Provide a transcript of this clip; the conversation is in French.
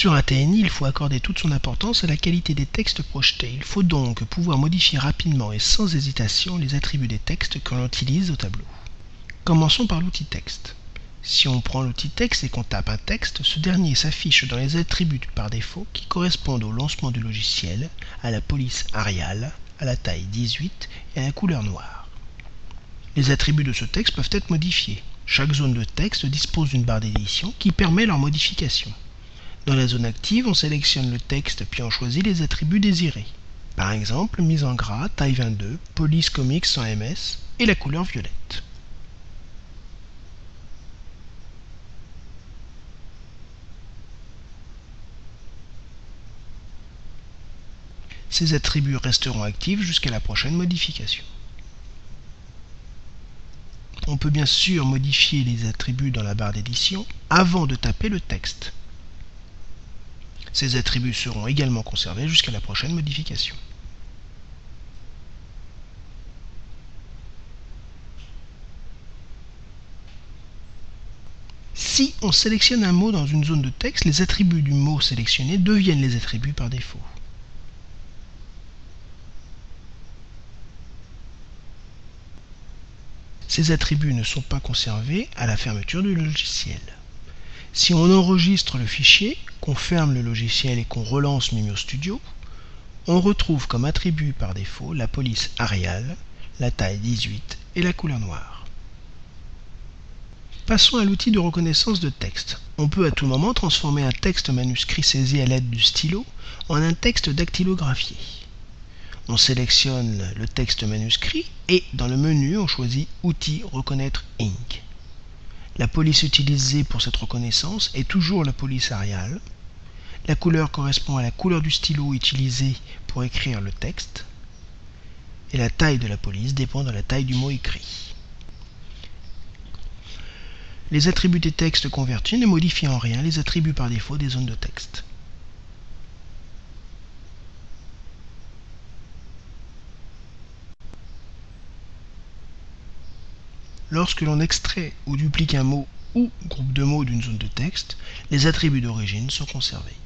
Sur un TNI, il faut accorder toute son importance à la qualité des textes projetés. Il faut donc pouvoir modifier rapidement et sans hésitation les attributs des textes que l'on utilise au tableau. Commençons par l'outil texte. Si on prend l'outil texte et qu'on tape un texte, ce dernier s'affiche dans les attributs par défaut qui correspondent au lancement du logiciel, à la police Arial, à la taille 18 et à la couleur noire. Les attributs de ce texte peuvent être modifiés. Chaque zone de texte dispose d'une barre d'édition qui permet leur modification. Dans la zone active, on sélectionne le texte puis on choisit les attributs désirés. Par exemple, mise en gras, taille 22, police comics sans MS et la couleur violette. Ces attributs resteront actifs jusqu'à la prochaine modification. On peut bien sûr modifier les attributs dans la barre d'édition avant de taper le texte. Ces attributs seront également conservés jusqu'à la prochaine modification. Si on sélectionne un mot dans une zone de texte, les attributs du mot sélectionné deviennent les attributs par défaut. Ces attributs ne sont pas conservés à la fermeture du logiciel. Si on enregistre le fichier, ferme le logiciel et qu'on relance Mimio Studio, on retrouve comme attribut par défaut la police Arial, la taille 18 et la couleur noire. Passons à l'outil de reconnaissance de texte. On peut à tout moment transformer un texte manuscrit saisi à l'aide du stylo en un texte dactylographié on sélectionne le texte manuscrit et dans le menu on choisit Outils Reconnaître Ink. La police utilisée pour cette reconnaissance est toujours la police Arial. La couleur correspond à la couleur du stylo utilisé pour écrire le texte. Et la taille de la police dépend de la taille du mot écrit. Les attributs des textes convertis ne modifient en rien les attributs par défaut des zones de texte. Lorsque l'on extrait ou duplique un mot ou groupe de mots d'une zone de texte, les attributs d'origine sont conservés.